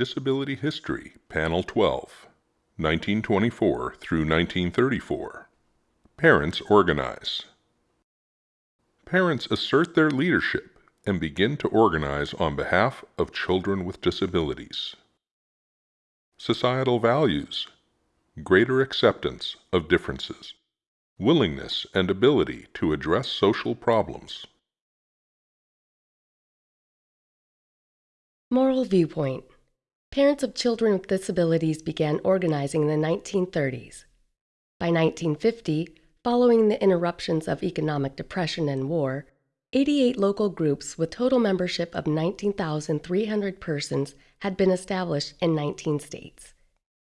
Disability History, Panel 12, 1924 through 1934. Parents organize. Parents assert their leadership and begin to organize on behalf of children with disabilities. Societal values, greater acceptance of differences, willingness and ability to address social problems. Moral viewpoint Parents of children with disabilities began organizing in the 1930s. By 1950, following the interruptions of economic depression and war, 88 local groups with total membership of 19,300 persons had been established in 19 states.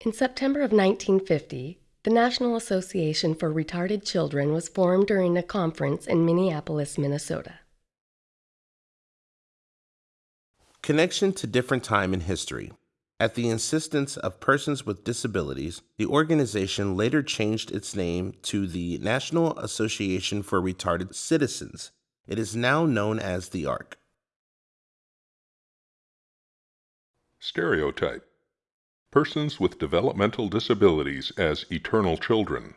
In September of 1950, the National Association for Retarded Children was formed during a conference in Minneapolis, Minnesota. Connection to different time in history. At the insistence of persons with disabilities, the organization later changed its name to the National Association for Retarded Citizens. It is now known as the ARC. Stereotype Persons with developmental disabilities as eternal children,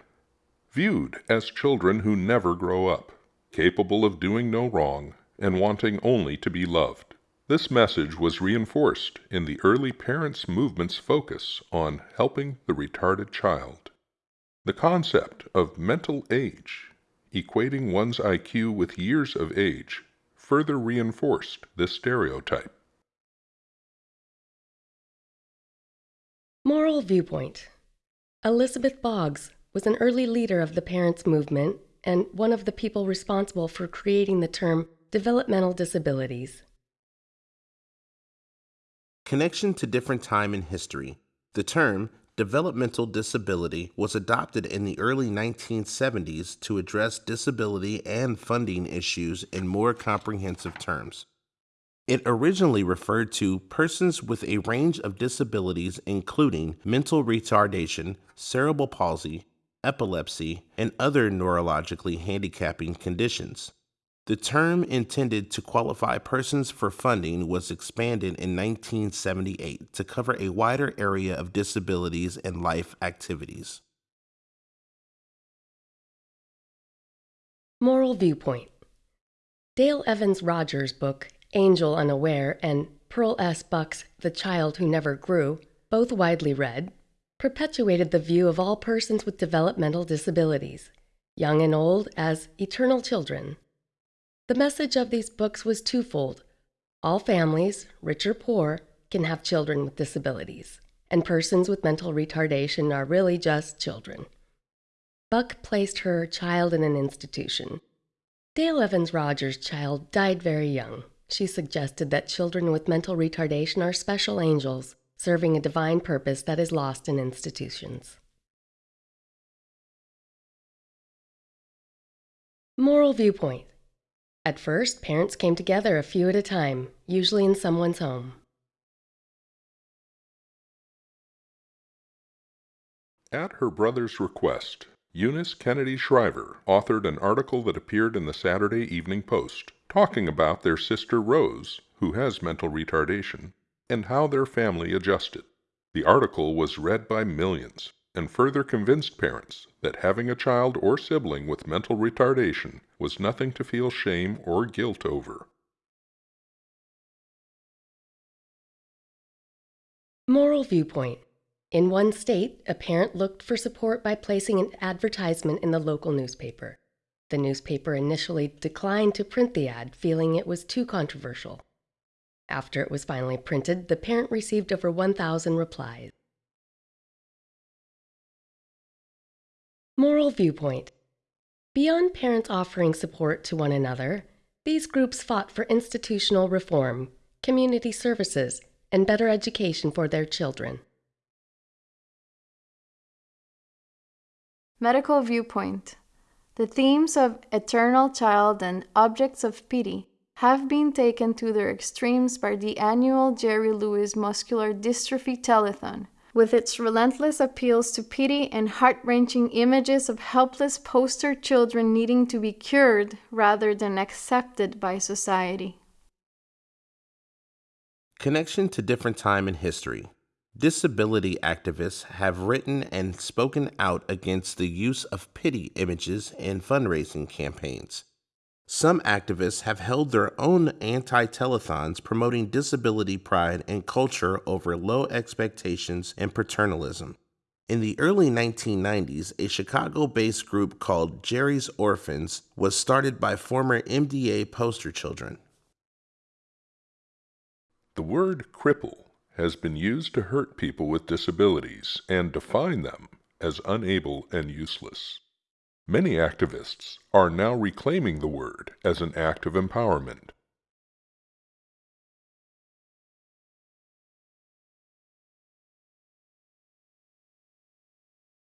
viewed as children who never grow up, capable of doing no wrong, and wanting only to be loved. This message was reinforced in the early parents' movement's focus on helping the retarded child. The concept of mental age, equating one's IQ with years of age, further reinforced this stereotype. Moral viewpoint Elizabeth Boggs was an early leader of the parents' movement and one of the people responsible for creating the term developmental disabilities. Connection to different time in history. The term developmental disability was adopted in the early 1970s to address disability and funding issues in more comprehensive terms. It originally referred to persons with a range of disabilities, including mental retardation, cerebral palsy, epilepsy, and other neurologically handicapping conditions. The term intended to qualify persons for funding was expanded in 1978 to cover a wider area of disabilities and life activities. Moral viewpoint Dale Evans Rogers' book, Angel Unaware, and Pearl S. Buck's The Child Who Never Grew, both widely read, perpetuated the view of all persons with developmental disabilities, young and old, as eternal children the message of these books was twofold. All families, rich or poor, can have children with disabilities, and persons with mental retardation are really just children. Buck placed her child in an institution. Dale Evans Rogers' child died very young. She suggested that children with mental retardation are special angels, serving a divine purpose that is lost in institutions. Moral viewpoint at first, parents came together a few at a time, usually in someone's home. At her brother's request, Eunice Kennedy Shriver authored an article that appeared in the Saturday Evening Post talking about their sister Rose, who has mental retardation, and how their family adjusted. The article was read by millions and further convinced parents that having a child or sibling with mental retardation was nothing to feel shame or guilt over. Moral viewpoint. In one state, a parent looked for support by placing an advertisement in the local newspaper. The newspaper initially declined to print the ad, feeling it was too controversial. After it was finally printed, the parent received over 1,000 replies. Moral viewpoint. Beyond parents offering support to one another, these groups fought for institutional reform, community services, and better education for their children. Medical viewpoint. The themes of eternal child and objects of pity have been taken to their extremes by the annual Jerry Lewis Muscular Dystrophy Telethon, with its relentless appeals to pity and heart wrenching images of helpless poster children needing to be cured rather than accepted by society. Connection to different time in history. Disability activists have written and spoken out against the use of pity images in fundraising campaigns. Some activists have held their own anti telethons promoting disability pride and culture over low expectations and paternalism. In the early 1990s, a Chicago based group called Jerry's Orphans was started by former MDA poster children. The word cripple has been used to hurt people with disabilities and define them as unable and useless. Many activists are now reclaiming the word as an act of empowerment.